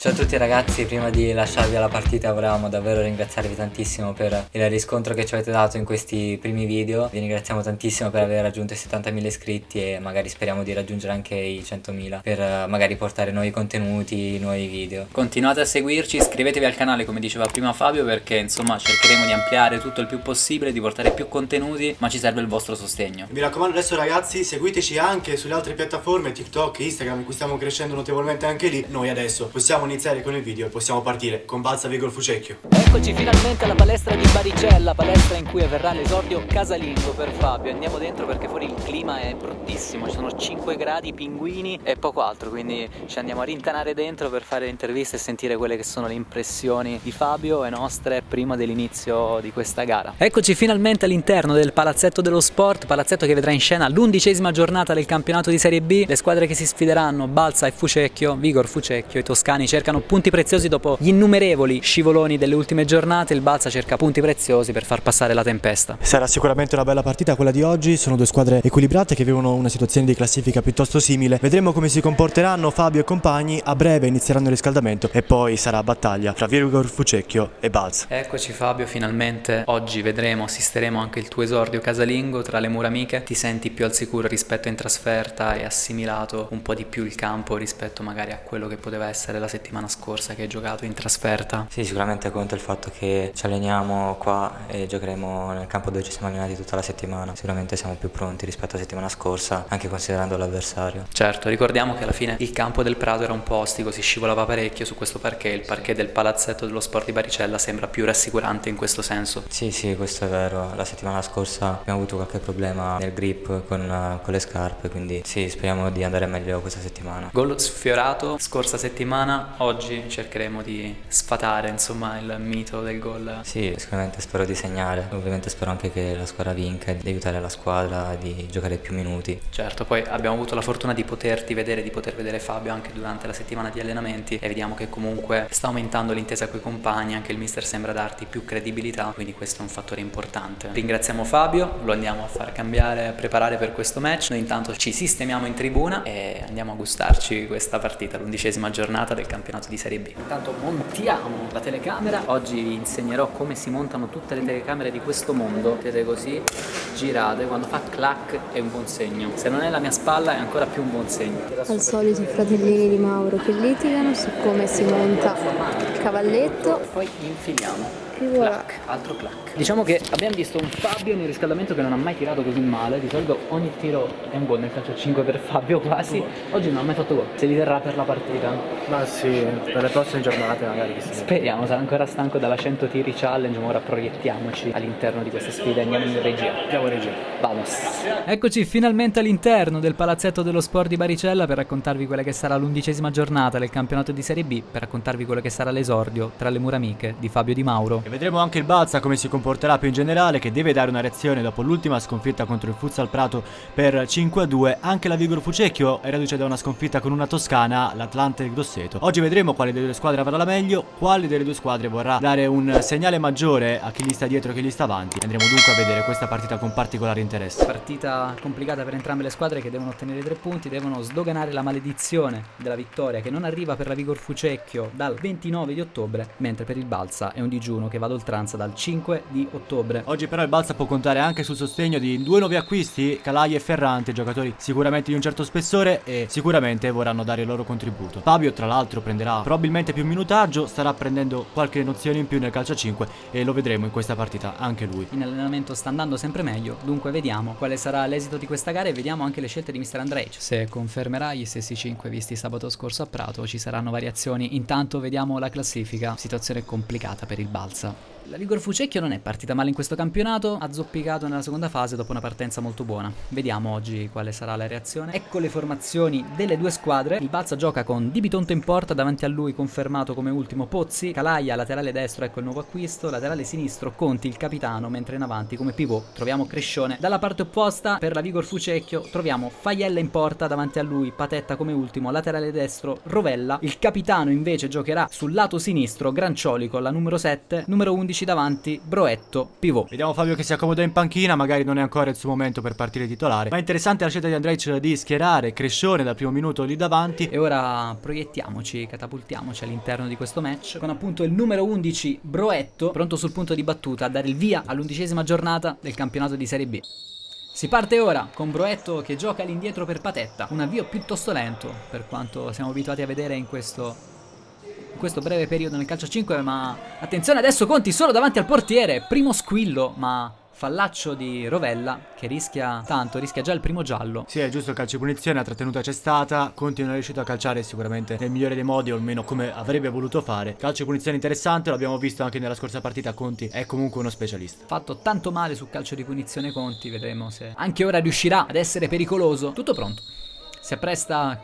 Ciao a tutti ragazzi, prima di lasciarvi alla partita volevamo davvero ringraziarvi tantissimo per il riscontro che ci avete dato in questi primi video. Vi ringraziamo tantissimo per aver raggiunto i 70.000 iscritti e magari speriamo di raggiungere anche i 100.000 Per eh, magari portare nuovi contenuti, nuovi video. Continuate a seguirci, iscrivetevi al canale come diceva prima Fabio perché insomma cercheremo di ampliare tutto il più possibile, di portare più contenuti ma ci serve il vostro sostegno. Mi raccomando adesso ragazzi seguiteci anche sulle altre piattaforme TikTok, Instagram in cui stiamo crescendo notevolmente anche lì. Noi adesso possiamo iniziare con il video e possiamo partire con Balsa Vigor Fucecchio. Eccoci finalmente alla palestra di Baricella, palestra in cui avverrà l'esordio casalingo per Fabio. Andiamo dentro perché fuori il clima è bruttissimo, ci sono 5 gradi, pinguini e poco altro, quindi ci andiamo a rintanare dentro per fare interviste e sentire quelle che sono le impressioni di Fabio e nostre prima dell'inizio di questa gara. Eccoci finalmente all'interno del palazzetto dello sport, palazzetto che vedrà in scena l'undicesima giornata del campionato di Serie B. Le squadre che si sfideranno, Balsa e Fucecchio, Vigor Fucecchio, i toscani cercano punti preziosi dopo gli innumerevoli scivoloni delle ultime giornate, il Balsa cerca punti preziosi per far passare la tempesta. Sarà sicuramente una bella partita quella di oggi, sono due squadre equilibrate che vivono una situazione di classifica piuttosto simile. Vedremo come si comporteranno Fabio e compagni, a breve inizieranno il riscaldamento e poi sarà battaglia tra Virgor Fucecchio e Balsa. Eccoci Fabio, finalmente oggi vedremo, assisteremo anche il tuo esordio casalingo tra le mura amiche. Ti senti più al sicuro rispetto in trasferta e assimilato un po' di più il campo rispetto magari a quello che poteva essere la settimana scorsa? scorsa che hai giocato in trasferta? Sì, sicuramente conta il fatto che ci alleniamo qua e giocheremo nel campo dove ci siamo allenati tutta la settimana. Sicuramente siamo più pronti rispetto alla settimana scorsa, anche considerando l'avversario. Certo, ricordiamo che alla fine il campo del Prato era un po' ostico, si scivolava parecchio su questo parquet, il parquet del palazzetto dello sport di Baricella sembra più rassicurante in questo senso. Sì, sì, questo è vero. La settimana scorsa abbiamo avuto qualche problema nel grip con, con le scarpe, quindi sì, speriamo di andare meglio questa settimana. Gol sfiorato scorsa settimana, oggi cercheremo di sfatare insomma il mito del gol. Sì, sicuramente spero di segnare, ovviamente spero anche che la squadra vinca, di aiutare la squadra, di giocare più minuti. Certo, poi abbiamo avuto la fortuna di poterti vedere, di poter vedere Fabio anche durante la settimana di allenamenti e vediamo che comunque sta aumentando l'intesa con i compagni, anche il mister sembra darti più credibilità, quindi questo è un fattore importante. Ringraziamo Fabio, lo andiamo a far cambiare, a preparare per questo match, noi intanto ci sistemiamo in tribuna e andiamo a gustarci questa partita, l'undicesima giornata del campionato di Serie B. Intanto montiamo la telecamera, oggi vi insegnerò come si montano tutte le telecamere di questo mondo, vedete così, girate, quando fa clac è un buon segno, se non è la mia spalla è ancora più un buon segno. Al solito i fratellini di Mauro che litigano su come si monta il cavalletto. E poi infiliamo voilà. clac, altro clac. Diciamo che abbiamo visto un Fabio nel riscaldamento che non ha mai tirato così male, di solito ogni tiro è un gol nel calcio 5 per Fabio quasi, oggi non ha mai fatto gol, se li terrà per la partita. Ma sì, per le prossime giornate magari. Speriamo, sarà ancora stanco dalla 100 tiri challenge, ma ora proiettiamoci all'interno di queste sfide, andiamo in regia. Andiamo in regia. Vamos. Eccoci finalmente all'interno del palazzetto dello sport di Baricella per raccontarvi quella che sarà l'undicesima giornata del campionato di Serie B, per raccontarvi quello che sarà l'esordio tra le mura amiche di Fabio Di Mauro vedremo anche il Balsa come si comporterà più in generale che deve dare una reazione dopo l'ultima sconfitta contro il Futsal Prato per 5-2 anche la Vigoro Fucecchio è reduce da una sconfitta con una Toscana l'Atlante Grosseto. Oggi vedremo quale delle due squadre avrà la meglio quale delle due squadre vorrà dare un segnale maggiore a chi gli sta dietro e chi gli sta avanti. Andremo dunque a vedere questa partita con particolare interesse. Partita complicata per entrambe le squadre che devono ottenere tre punti devono sdoganare la maledizione della vittoria che non arriva per la Vigor Fucecchio dal 29 di ottobre mentre per il Balsa è un digiuno che va ad oltre vacanza dal 5 di ottobre. Oggi però il Balsa può contare anche sul sostegno di due nuovi acquisti, Calai e Ferrante, giocatori sicuramente di un certo spessore e sicuramente vorranno dare il loro contributo. Fabio tra l'altro prenderà probabilmente più minutaggio, starà prendendo qualche nozione in più nel calcio a 5 e lo vedremo in questa partita anche lui. In allenamento sta andando sempre meglio, dunque vediamo quale sarà l'esito di questa gara e vediamo anche le scelte di Mr. Andrej. Se confermerà gli stessi 5 visti sabato scorso a Prato ci saranno variazioni, intanto vediamo la classifica, situazione complicata per il Balsa. La Vigor Fucecchio non è partita male in questo campionato, ha zoppicato nella seconda fase dopo una partenza molto buona. Vediamo oggi quale sarà la reazione. Ecco le formazioni delle due squadre. Il Balsa gioca con Di Bitonto in porta, davanti a lui confermato come ultimo Pozzi, Calaia laterale destro, ecco il nuovo acquisto, laterale sinistro Conti il capitano, mentre in avanti come pivot troviamo Crescione. Dalla parte opposta per la Vigor Fucecchio troviamo Faiella in porta, davanti a lui Patetta come ultimo, laterale destro Rovella. Il capitano invece giocherà sul lato sinistro Grancioli con la numero 7, numero numero 11 davanti, Broetto, pivot. Vediamo Fabio che si accomoda in panchina, magari non è ancora il suo momento per partire titolare. Ma è interessante la scelta di Andrej di schierare Crescione dal primo minuto lì davanti. E ora proiettiamoci, catapultiamoci all'interno di questo match con appunto il numero 11 Broetto, pronto sul punto di battuta a dare il via all'undicesima giornata del campionato di Serie B. Si parte ora con Broetto che gioca all'indietro per Patetta, un avvio piuttosto lento per quanto siamo abituati a vedere in questo, questo breve periodo nel calcio 5, ma attenzione adesso Conti solo davanti al portiere, primo squillo, ma Fallaccio di Rovella che rischia tanto, rischia già il primo giallo. Sì, è giusto il calcio di punizione, la trattenuta c'è stata, Conti non è riuscito a calciare sicuramente nel migliore dei modi o almeno come avrebbe voluto fare. Calcio di punizione interessante, l'abbiamo visto anche nella scorsa partita, Conti è comunque uno specialista. Fatto tanto male sul calcio di punizione Conti, vedremo se anche ora riuscirà ad essere pericoloso. Tutto pronto. Si appresta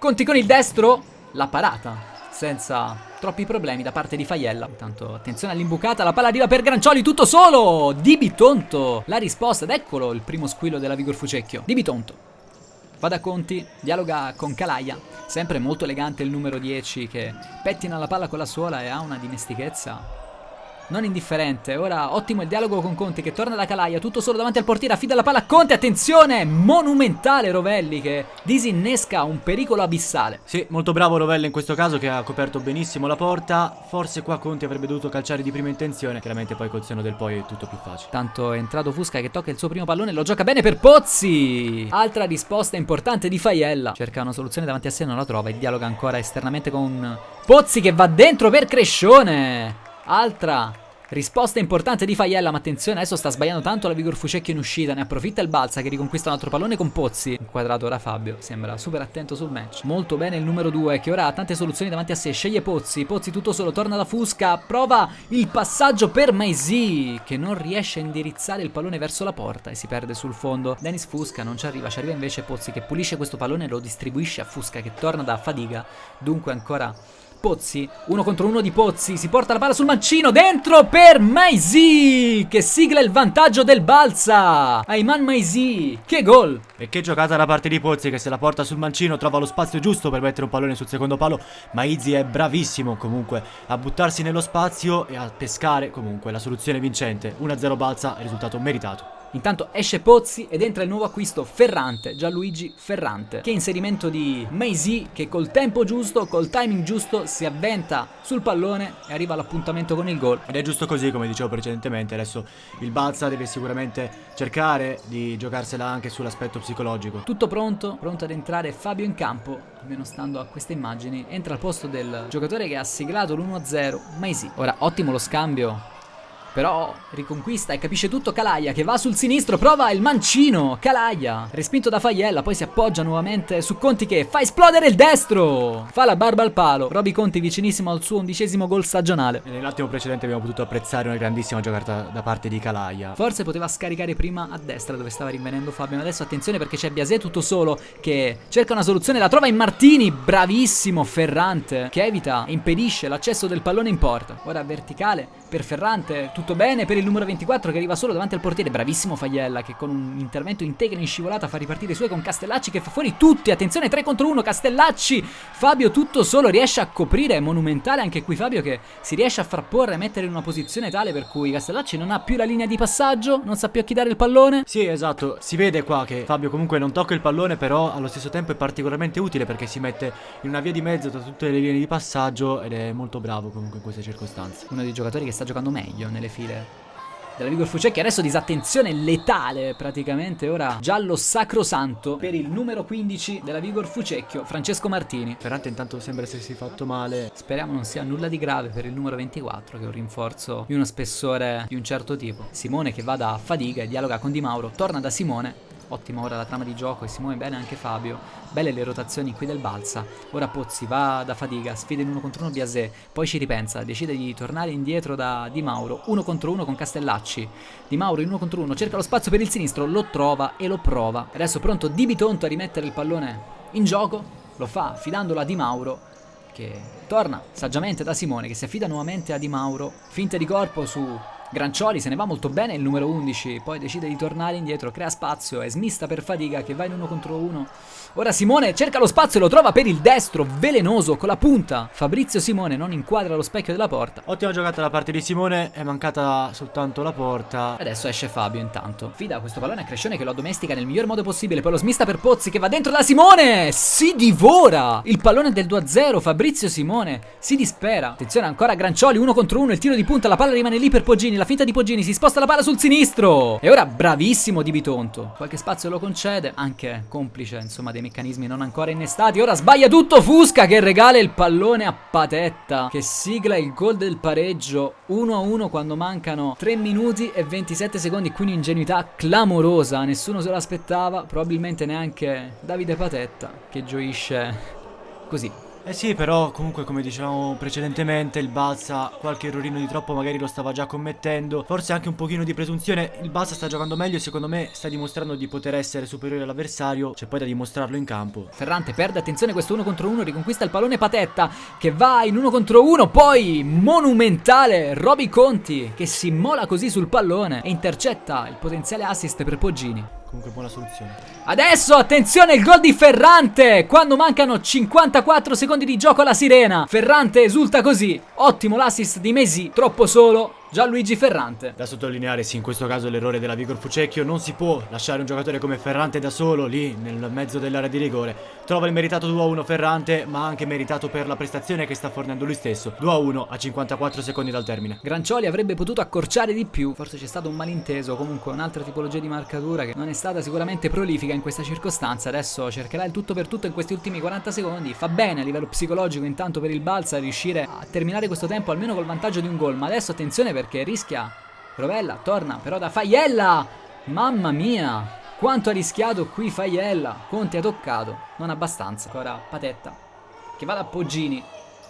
Conti con il destro, la parata senza troppi problemi da parte di Faiella. Intanto attenzione all'imbucata, la palla arriva per Grancioli, tutto solo! Di Bitonto, la risposta ed eccolo il primo squillo della Vigor Fucecchio. Di Bitonto. Va da Conti, dialoga con Calaia, sempre molto elegante il numero 10 che pettina la palla con la suola e ha una dimestichezza non indifferente. Ora ottimo il dialogo con Conti che torna da Calaia, tutto solo davanti al portiere, affida la palla a Conte, attenzione, monumentale Rovelli che disinnesca un pericolo abissale. Sì, molto bravo Rovelli in questo caso che ha coperto benissimo la porta, forse qua Conti avrebbe dovuto calciare di prima intenzione, chiaramente poi col seno del poi è tutto più facile. Tanto è entrato Fusca che tocca il suo primo pallone, lo gioca bene per Pozzi! Altra risposta importante di Faiella, cerca una soluzione davanti a sé, non la trova e dialoga ancora esternamente con Pozzi che va dentro per Crescione! Altra risposta importante di Faiella, ma attenzione, adesso sta sbagliando tanto la Vigor Fucecchio in uscita, ne approfitta il Balsa che riconquista un altro pallone con Pozzi. Inquadrato ora Fabio, sembra super attento sul match. Molto bene il numero 2 che ora ha tante soluzioni davanti a sé, sceglie Pozzi, Pozzi tutto solo, torna da Fusca, prova il passaggio per Maisy che non riesce a indirizzare il pallone verso la porta e si perde sul fondo. Dennis Fusca non ci arriva, ci arriva invece Pozzi che pulisce questo pallone e lo distribuisce a Fusca che torna da Fadiga, dunque ancora Pozzi, uno contro uno di Pozzi, si porta la palla sul mancino, dentro per Maisy, che sigla il vantaggio del Balsa. Ayman Maisy, che gol. E che giocata da parte di Pozzi che se la porta sul mancino trova lo spazio giusto per mettere un pallone sul secondo palo. Maizzi è bravissimo comunque a buttarsi nello spazio e a pescare comunque la soluzione vincente. 1-0 Balsa, risultato meritato. Intanto esce Pozzi ed entra il nuovo acquisto Ferrante, Gianluigi Ferrante. Che inserimento di Maisy che col tempo giusto, col timing giusto si avventa sul pallone e arriva all'appuntamento con il gol. Ed è giusto così come dicevo precedentemente, adesso il Balsa deve sicuramente cercare di giocarsela anche sull'aspetto psicologico. Tutto pronto, pronto ad entrare Fabio in campo, almeno stando a queste immagini, entra al posto del giocatore che ha siglato l'1-0, Maisy. Ora ottimo lo scambio però riconquista e capisce tutto Calaia che va sul sinistro, prova il mancino. Calaia, respinto da Faiella, poi si appoggia nuovamente su Conti che fa esplodere il destro. Fa la barba al palo. Roby Conti vicinissimo al suo undicesimo gol stagionale. E nell'attimo precedente abbiamo potuto apprezzare una grandissima giocata da parte di Calaia. Forse poteva scaricare prima a destra dove stava rinvenendo Fabio. Ma adesso attenzione perché c'è Biasè tutto solo che cerca una soluzione, la trova in Martini. Bravissimo Ferrante che evita e impedisce l'accesso del pallone in porta. Ora verticale per Ferrante, tutto bene per il numero 24 che arriva solo davanti al portiere, bravissimo Faiella che con un intervento integro in scivolata fa ripartire i suoi con Castellacci che fa fuori tutti, attenzione 3 contro 1, Castellacci, Fabio tutto solo riesce a coprire, è monumentale anche qui Fabio che si riesce a frapporre e mettere in una posizione tale per cui Castellacci non ha più la linea di passaggio, non sa più a chi dare il pallone. Sì esatto, si vede qua che Fabio comunque non tocca il pallone però allo stesso tempo è particolarmente utile perché si mette in una via di mezzo tra tutte le linee di passaggio ed è molto bravo comunque in queste circostanze. Uno dei giocatori che sta giocando meglio nelle file della Vigor Fucecchi adesso disattenzione letale praticamente ora giallo sacrosanto per il numero 15 della Vigor Fucecchio Francesco Martini. Ferrante intanto sembra essersi fatto male. Speriamo non sia nulla di grave per il numero 24 che è un rinforzo di uno spessore di un certo tipo. Simone che va da Fadiga e dialoga con Di Mauro torna da Simone Ottima ora la trama di gioco e si muove bene anche Fabio. Belle le rotazioni qui del Balsa. Ora Pozzi va da fatica, sfida in uno contro uno Biasè, poi ci ripensa, decide di tornare indietro da Di Mauro, uno contro uno con Castellacci. Di Mauro in uno contro uno cerca lo spazio per il sinistro, lo trova e lo prova. Adesso pronto Di Bitonto a rimettere il pallone in gioco, lo fa affidandolo a Di Mauro che torna saggiamente da Simone che si affida nuovamente a Di Mauro, finta di corpo su Grancioli se ne va molto bene il numero 11, poi decide di tornare indietro, crea spazio, è smista per Fadiga che va in uno contro uno. Ora Simone cerca lo spazio e lo trova per il destro, velenoso, con la punta. Fabrizio Simone non inquadra lo specchio della porta. Ottima giocata da parte di Simone, è mancata soltanto la porta. Adesso esce Fabio intanto. Fida questo pallone a Crescione che lo addomestica nel miglior modo possibile, poi lo smista per Pozzi che va dentro da Simone! Si divora! Il pallone del 2-0, Fabrizio Simone si dispera. Attenzione ancora Grancioli, uno contro uno, il tiro di punta, la palla rimane lì per Poggini, la finta di Poggini, si sposta la palla sul sinistro. E ora bravissimo Di Bitonto. Qualche spazio lo concede, anche complice insomma dei meccanismi non ancora innestati. Ora sbaglia tutto Fusca che regala il pallone a Patetta che sigla il gol del pareggio 1-1 quando mancano 3 minuti e 27 secondi. Qui un'ingenuità clamorosa, nessuno se l'aspettava, probabilmente neanche Davide Patetta che gioisce così eh sì, però comunque come dicevamo precedentemente il Balsa qualche errorino di troppo magari lo stava già commettendo. Forse anche un pochino di presunzione. Il Balsa sta giocando meglio e secondo me sta dimostrando di poter essere superiore all'avversario. C'è poi da dimostrarlo in campo. Ferrante perde attenzione questo uno contro uno, riconquista il pallone Patetta che va in uno contro uno. Poi monumentale Roby Conti che si mola così sul pallone e intercetta il potenziale assist per Poggini. Comunque buona soluzione. Adesso attenzione il gol di Ferrante quando mancano 54 secondi di gioco alla sirena. Ferrante esulta così. Ottimo l'assist di Mesi, troppo solo. Gianluigi Ferrante. Da sottolineare sì, in questo caso l'errore della Vigor Fucecchio non si può lasciare un giocatore come Ferrante da solo lì nel mezzo dell'area di rigore. Trova il meritato 2-1 Ferrante, ma anche meritato per la prestazione che sta fornendo lui stesso. 2-1 a 54 secondi dal termine. Grancioli avrebbe potuto accorciare di più, forse c'è stato un malinteso, comunque un'altra tipologia di marcatura che non è stata sicuramente prolifica in questa circostanza. Adesso cercherà il tutto per tutto in questi ultimi 40 secondi. Fa bene a livello psicologico intanto per il Balsa riuscire a terminare questo tempo almeno col vantaggio di un gol, ma adesso attenzione perché rischia. Rovella, torna però da Faiella! Mamma mia! Quanto ha rischiato qui Faiella! Conte ha toccato, non abbastanza. Ora Patetta Che va da Poggini.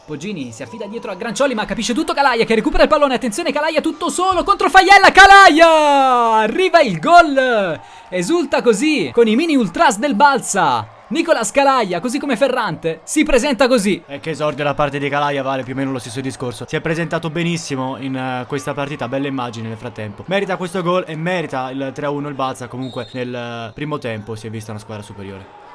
Poggini si affida dietro a Grancioli ma capisce tutto Calaia che recupera il pallone. Attenzione Calaia tutto solo contro Faiella. Calaia! Arriva il gol! Esulta così con i mini ultras del Balsa Nicola Scalaia, così come Ferrante, si presenta così. E che esordio da parte di Calaia vale più o meno lo stesso discorso. Si è presentato benissimo in uh, questa partita, bella immagine nel frattempo. Merita questo gol e merita il 3-1 il Balza. Comunque nel uh, primo tempo si è vista una squadra superiore.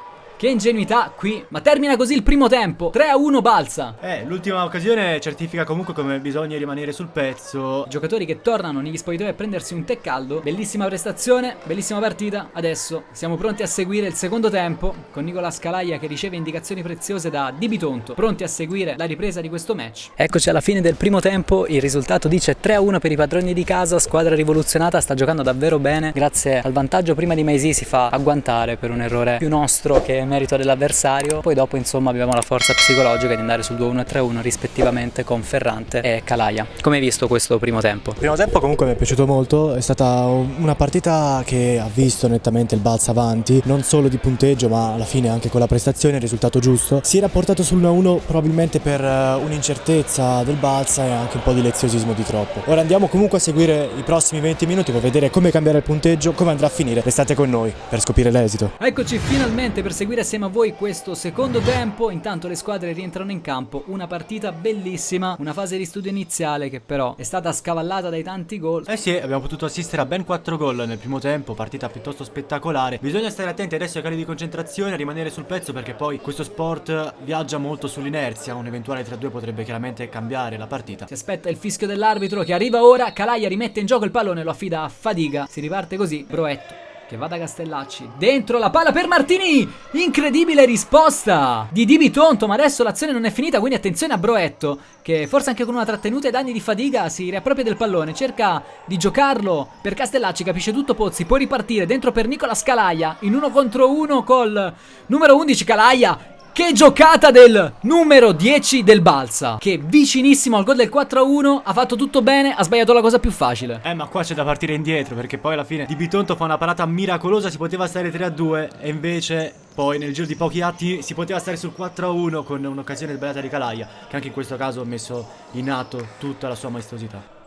Che ingenuità qui, ma termina così il primo tempo, 3-1 balza. Eh, l'ultima occasione certifica comunque come bisogna rimanere sul pezzo. Giocatori che tornano negli spogliatoi a prendersi un tè caldo, bellissima prestazione, bellissima partita. Adesso siamo pronti a seguire il secondo tempo con Nicola Scalaia che riceve indicazioni preziose da Di Bitonto, pronti a seguire la ripresa di questo match. Eccoci alla fine del primo tempo, il risultato dice 3-1 per i padroni di casa, squadra rivoluzionata, sta giocando davvero bene, grazie al vantaggio prima di Maisi si fa agguantare per un errore più nostro che merito dell'avversario, poi dopo insomma abbiamo la forza psicologica di andare sul 2-1 e 3-1 rispettivamente con Ferrante e Calaia. Come hai visto questo primo tempo? Il primo tempo comunque mi è piaciuto molto, è stata una partita che ha visto nettamente il Balsa avanti, non solo di punteggio ma alla fine anche con la prestazione, il risultato giusto. Si era portato sul 1-1 probabilmente per eh, un'incertezza del Balsa e anche un po' di leziosismo di troppo. Ora andiamo comunque a seguire i prossimi 20 minuti per vedere come cambiare il punteggio, come andrà a finire. Restate con noi per scoprire l'esito. Eccoci finalmente per seguire assieme a voi questo secondo tempo. Intanto le squadre rientrano in campo. Una partita bellissima, una fase di studio iniziale che però è stata scavallata dai tanti gol. Eh sì, abbiamo potuto assistere a ben 4 gol nel primo tempo, partita piuttosto spettacolare. Bisogna stare attenti adesso ai cali di concentrazione, rimanere sul pezzo perché poi questo sport viaggia molto sull'inerzia. Un eventuale 3-2 potrebbe chiaramente cambiare la partita. Si aspetta il fischio dell'arbitro che arriva ora. Calaia rimette in gioco il pallone, lo affida a Fadiga. Si riparte così. Broetto che va da Castellacci. Dentro la palla per Martini. Incredibile risposta di Di Bitonto. Ma adesso l'azione non è finita. Quindi attenzione a Broetto. Che forse anche con una trattenuta e danni di fatiga si riappropria del pallone. Cerca di giocarlo per Castellacci. Capisce tutto Pozzi. Può ripartire dentro per Nicola Scalaia. In uno contro uno col numero 11 Calaia. Che giocata del numero 10 del Balsa Che vicinissimo al gol del 4-1 Ha fatto tutto bene, ha sbagliato la cosa più facile. Eh ma qua c'è da partire indietro Perché poi alla fine Di Bitonto fa una parata miracolosa Si poteva stare 3-2 E invece poi nel giro di pochi atti Si poteva stare sul 4-1 Con un'occasione sbagliata di Calaia Che anche in questo caso ha messo in atto tutta la sua maestosità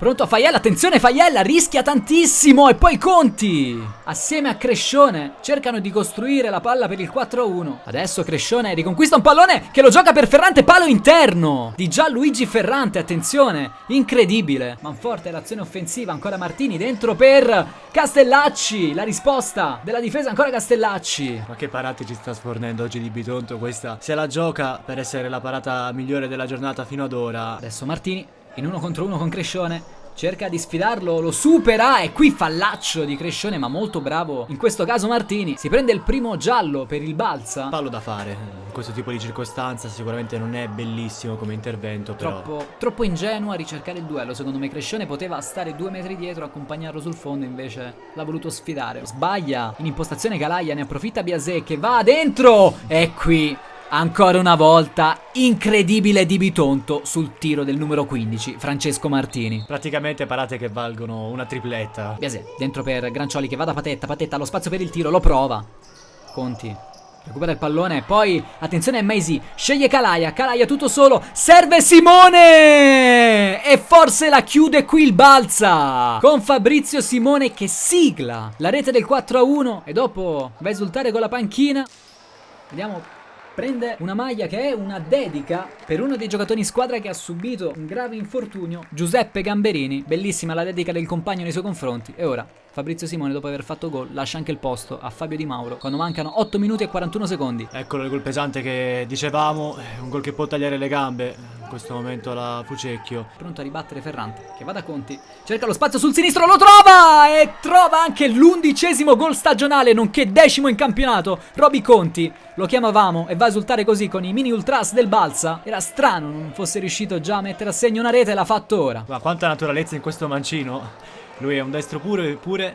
Pronto a Faiella, attenzione Faiella, rischia tantissimo e poi Conti! Assieme a Crescione cercano di costruire la palla per il 4-1. Adesso Crescione riconquista un pallone che lo gioca per Ferrante, palo interno! Di Gianluigi Ferrante, attenzione, incredibile. Manforte l'azione offensiva, ancora Martini dentro per Castellacci. La risposta della difesa ancora Castellacci. Ma che parate ci sta sfornendo oggi di Bitonto questa? Se la gioca per essere la parata migliore della giornata fino ad ora. Adesso Martini in uno contro uno con Crescione. Cerca di sfidarlo, lo supera e qui fallaccio di Crescione ma molto bravo. In questo caso Martini si prende il primo giallo per il balsa. Fallo da fare, in questo tipo di circostanza sicuramente non è bellissimo come intervento però... Troppo, troppo ingenuo a ricercare il duello, secondo me Crescione poteva stare due metri dietro, accompagnarlo sul fondo, invece l'ha voluto sfidare. Sbaglia, in impostazione Calaia, ne approfitta Biasè che va dentro e qui Ancora una volta, incredibile di Bitonto sul tiro del numero 15, Francesco Martini. Praticamente parate che valgono una tripletta. Biasè, dentro per Grancioli che va da Patetta, Patetta allo spazio per il tiro, lo prova. Conti. Recupera il pallone, poi attenzione a Maisy, sceglie Calaia, Calaia tutto solo, serve Simone! E forse la chiude qui il balza! Con Fabrizio Simone che sigla la rete del 4-1 e dopo va a esultare con la panchina. Vediamo prende una maglia che è una dedica per uno dei giocatori in squadra che ha subito un grave infortunio, Giuseppe Gamberini. Bellissima la dedica del compagno nei suoi confronti. E ora Fabrizio Simone dopo aver fatto gol lascia anche il posto a Fabio Di Mauro quando mancano 8 minuti e 41 secondi. Eccolo il gol pesante che dicevamo, un gol che può tagliare le gambe. In questo momento la Fucecchio. Pronto a ribattere Ferrante che va da Conti, cerca lo spazio sul sinistro, lo trova e trova anche l'undicesimo gol stagionale nonché decimo in campionato. Roby Conti lo chiamavamo e va a esultare così con i mini ultras del Balsa. Era strano non fosse riuscito già a mettere a segno una rete e l'ha fatto ora. Ma quanta naturalezza in questo mancino. Lui è un destro pure, pure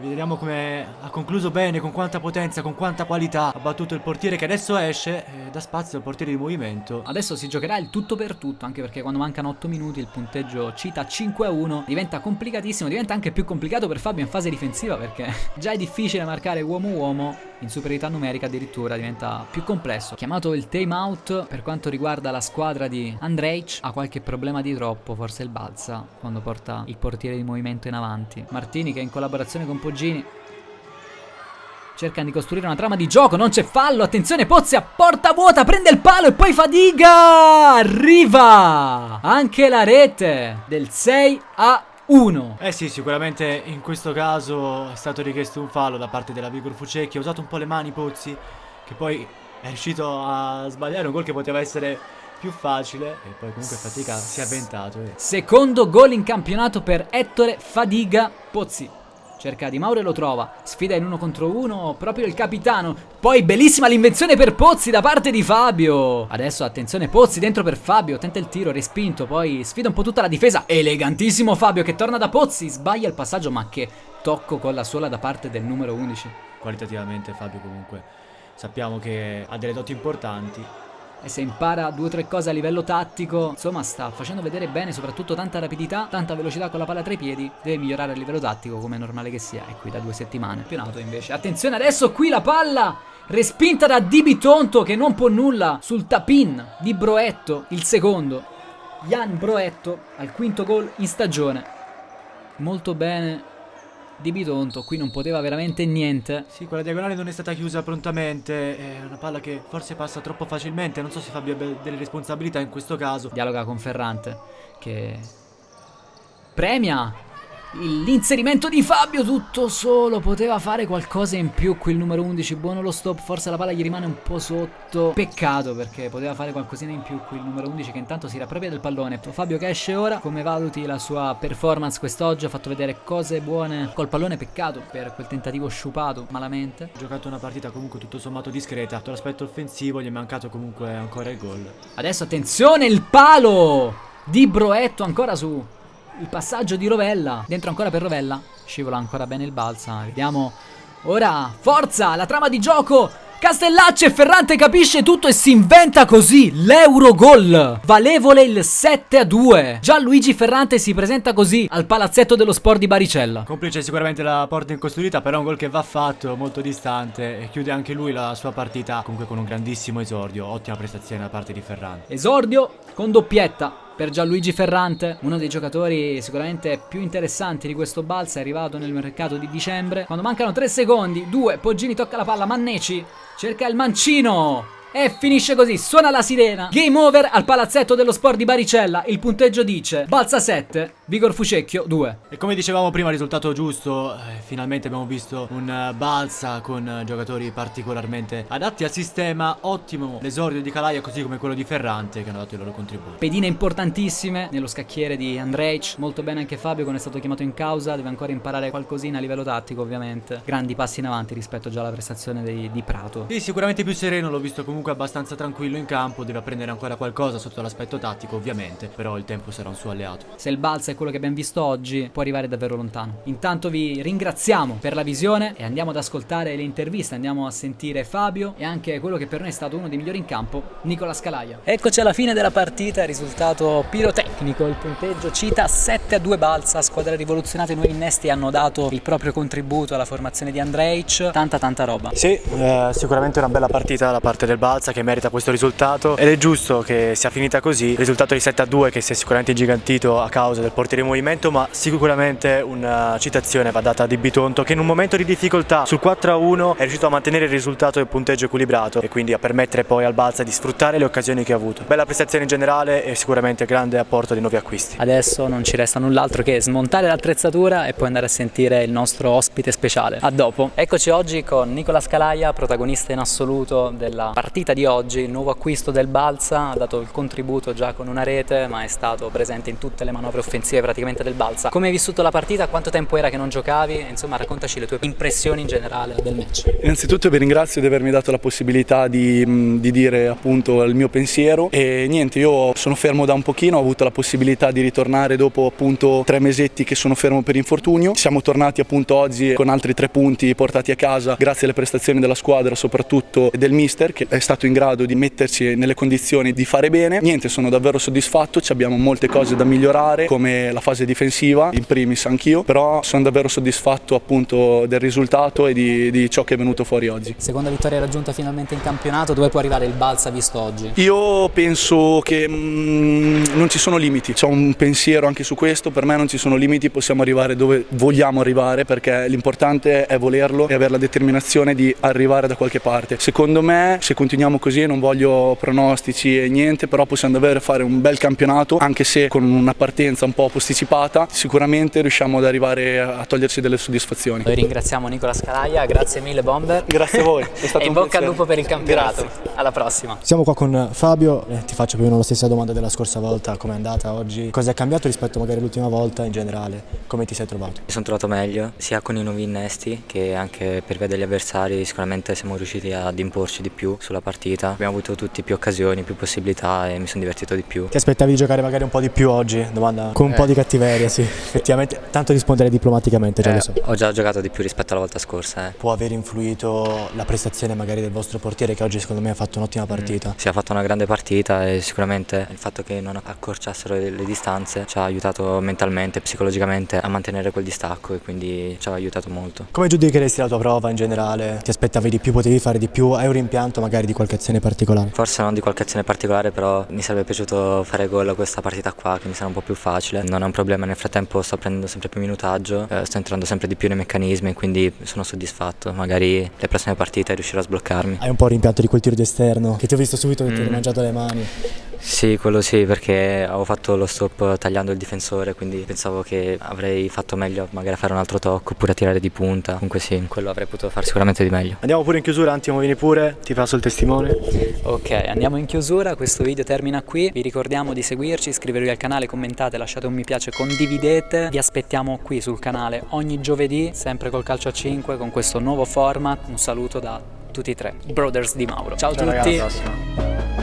Vediamo come ha concluso bene, con quanta potenza, con quanta qualità. Ha battuto il portiere che adesso esce e dà spazio al portiere di movimento. Adesso si giocherà il tutto per tutto, anche perché quando mancano 8 minuti il punteggio cita 5 a 1. Diventa complicatissimo, diventa anche più complicato per Fabio in fase difensiva perché già è difficile marcare uomo-uomo. In superiorità numerica addirittura diventa più complesso. Chiamato il time out per quanto riguarda la squadra di Andrej. Ha qualche problema di troppo, forse il balza, quando porta il portiere di movimento in avanti. Martini che in collaborazione con Poggini Cercano di costruire una trama di gioco, non c'è fallo, attenzione Pozzi a porta vuota, prende il palo e poi Fadiga! Arriva! Anche la rete del 6 a 1. Eh sì, sicuramente in questo caso è stato richiesto un fallo da parte della Vigor Fucecchi, ha usato un po' le mani Pozzi, che poi è riuscito a sbagliare un gol che poteva essere più facile e poi comunque fatica si è avventato. Eh. Secondo gol in campionato per Ettore Fadiga Pozzi. Cerca Di Mauro e lo trova. Sfida in uno contro uno proprio il capitano. Poi bellissima l'invenzione per Pozzi da parte di Fabio. Adesso attenzione Pozzi dentro per Fabio. Tenta il tiro, respinto. Poi sfida un po' tutta la difesa. Elegantissimo Fabio che torna da Pozzi. Sbaglia il passaggio ma che tocco con la sola da parte del numero 11. Qualitativamente Fabio comunque sappiamo che ha delle doti importanti e se impara due o tre cose a livello tattico, insomma sta facendo vedere bene soprattutto tanta rapidità, tanta velocità con la palla tra i piedi, deve migliorare a livello tattico come è normale che sia, e qui da due settimane. Campionato invece, attenzione adesso qui la palla respinta da Di Bitonto che non può nulla sul tapin di Broetto, il secondo. Jan Broetto al quinto gol in stagione. Molto bene di Bitonto, qui non poteva veramente niente. Sì, quella diagonale non è stata chiusa prontamente, è una palla che forse passa troppo facilmente, non so se Fabio abbia delle responsabilità in questo caso. Dialoga con Ferrante, che premia L'inserimento di Fabio tutto solo, poteva fare qualcosa in più qui il numero 11, buono lo stop, forse la palla gli rimane un po' sotto. Peccato perché poteva fare qualcosina in più qui il numero 11 che intanto si rappropria del pallone. Fabio che esce ora, come valuti la sua performance quest'oggi? Ha fatto vedere cose buone col pallone, peccato per quel tentativo sciupato malamente. Ha giocato una partita comunque tutto sommato discreta, l'aspetto offensivo gli è mancato comunque ancora il gol. Adesso attenzione il palo di Broetto ancora su il passaggio di Rovella. Dentro ancora per Rovella. Scivola ancora bene il balsa. Vediamo. Ora, forza, la trama di gioco. Castellacci e Ferrante capisce tutto e si inventa così l'Eurogol Valevole il 7 a 2 Gianluigi Ferrante si presenta così al palazzetto dello sport di Baricella Complice sicuramente la porta incostruita però è un gol che va fatto molto distante E chiude anche lui la sua partita comunque con un grandissimo esordio Ottima prestazione da parte di Ferrante Esordio con doppietta per Gianluigi Ferrante, uno dei giocatori sicuramente più interessanti di questo balsa, è arrivato nel mercato di dicembre. Quando mancano 3 secondi, 2, Poggini tocca la palla, Manneci cerca il mancino. E finisce così, suona la sirena. Game over al palazzetto dello sport di Baricella. Il punteggio dice Balsa 7, Vigor Fucecchio 2. E come dicevamo prima, risultato giusto. Eh, finalmente abbiamo visto un uh, Balsa con uh, giocatori particolarmente adatti al sistema. Ottimo l'esordio di Calaia, così come quello di Ferrante, che hanno dato il loro contributo. Pedine importantissime nello scacchiere di Andrej. Molto bene anche Fabio, quando è stato chiamato in causa. Deve ancora imparare qualcosina a livello tattico, ovviamente. Grandi passi in avanti rispetto già alla prestazione di, di Prato. Sì, sicuramente più sereno, l'ho visto comunque comunque abbastanza tranquillo in campo, deve apprendere ancora qualcosa sotto l'aspetto tattico ovviamente, però il tempo sarà un suo alleato. Se il balza è quello che abbiamo visto oggi, può arrivare davvero lontano. Intanto vi ringraziamo per la visione e andiamo ad ascoltare le interviste, andiamo a sentire Fabio e anche quello che per noi è stato uno dei migliori in campo, Nicola Scalaia. Eccoci alla fine della partita, risultato pirotecnico, il punteggio cita 7 a 2 balza, squadra rivoluzionata, i nuovi innesti hanno dato il proprio contributo alla formazione di Andrej, tanta tanta roba. Sì, eh, sicuramente una bella partita da parte del balza Balza che merita questo risultato ed è giusto che sia finita così, il risultato di 7 a 2 che si è sicuramente ingigantito a causa del portiere in movimento ma sicuramente una citazione va data a Di Bitonto che in un momento di difficoltà sul 4 a 1 è riuscito a mantenere il risultato del punteggio equilibrato e quindi a permettere poi al Balza di sfruttare le occasioni che ha avuto. Bella prestazione in generale e sicuramente grande apporto di nuovi acquisti. Adesso non ci resta null'altro che smontare l'attrezzatura e poi andare a sentire il nostro ospite speciale. A dopo. Eccoci oggi con Nicola Scalaia, protagonista in assoluto della partita partita di oggi, il nuovo acquisto del Balsa, ha dato il contributo già con una rete ma è stato presente in tutte le manovre offensive praticamente del Balsa. Come hai vissuto la partita? Quanto tempo era che non giocavi? Insomma raccontaci le tue impressioni in generale del match. Innanzitutto vi ringrazio di avermi dato la possibilità di, di dire appunto il mio pensiero e niente io sono fermo da un pochino, ho avuto la possibilità di ritornare dopo appunto tre mesetti che sono fermo per infortunio. Siamo tornati appunto oggi con altri tre punti portati a casa grazie alle prestazioni della squadra soprattutto del mister che è stato in grado di metterci nelle condizioni di fare bene. Niente, sono davvero soddisfatto, abbiamo molte cose da migliorare come la fase difensiva, in primis anch'io, però sono davvero soddisfatto appunto del risultato e di, di, ciò che è venuto fuori oggi. Seconda vittoria raggiunta finalmente in campionato, dove può arrivare il Balsa visto oggi? Io penso che mm, non ci sono limiti, c'è un pensiero anche su questo, per me non ci sono limiti, possiamo arrivare dove vogliamo arrivare perché l'importante è volerlo e avere la determinazione di arrivare da qualche parte. Secondo me se continuiamo continuiamo così, non voglio pronostici e niente, però possiamo davvero fare un bel campionato, anche se con una partenza un po' posticipata, sicuramente riusciamo ad arrivare a toglierci delle soddisfazioni. Noi ringraziamo Nicola Scalaia, grazie mille Bomber. Grazie a voi. e in bocca al lupo per il campionato. Grazie. Alla prossima. Siamo qua con Fabio, eh, ti faccio più o meno la stessa domanda della scorsa volta, come è andata oggi? Cosa è cambiato rispetto magari all'ultima volta in generale? Come ti sei trovato? Mi sono trovato meglio, sia con i nuovi innesti che anche per via degli avversari, sicuramente siamo riusciti ad imporci di più sulla partita. Abbiamo avuto tutti più occasioni, più possibilità e mi sono divertito di più. Ti aspettavi di giocare magari un po' di più oggi? Domanda con un eh. po' di cattiveria, sì. Effettivamente, tanto rispondere diplomaticamente, già eh, lo so. Ho già giocato di più rispetto alla volta scorsa. Eh. Può aver influito la prestazione magari del vostro portiere che oggi secondo me ha fatto un'ottima mm. partita? Mm. Si è fatto una grande partita e sicuramente il fatto che non accorciassero le, le distanze ci ha aiutato mentalmente, psicologicamente a mantenere quel distacco e quindi ci ha aiutato molto. Come giudicheresti la tua prova in generale? Ti aspettavi di più, potevi fare di più? Hai un rimpianto magari di qualche azione particolare? Forse non di qualche azione particolare, però mi sarebbe piaciuto fare gol a questa partita qua, che mi sarà un po' più facile. Non è un problema, nel frattempo sto prendendo sempre più minutaggio, eh, sto entrando sempre di più nei meccanismi, quindi sono soddisfatto. Magari le prossime partite riuscirò a sbloccarmi. Hai un po' rimpianto di quel tiro d'esterno, che ti ho visto subito che mm. ti hai mangiato le mani. Sì, quello sì, perché avevo fatto lo stop tagliando il difensore, quindi pensavo che avrei fatto meglio magari a fare un altro tocco oppure a tirare di punta. Comunque sì, quello avrei potuto fare sicuramente di meglio. Andiamo pure in chiusura, Antimo vieni pure, ti passo il testimone. Ok, andiamo in chiusura, questo video termina qui. Vi ricordiamo di seguirci, iscrivervi al canale, commentate, lasciate un mi piace, condividete. Vi aspettiamo qui sul canale ogni giovedì, sempre col calcio a 5, con questo nuovo format. Un saluto da tutti e tre, Brothers di Mauro. Ciao, Ciao a tutti. Ragazzi,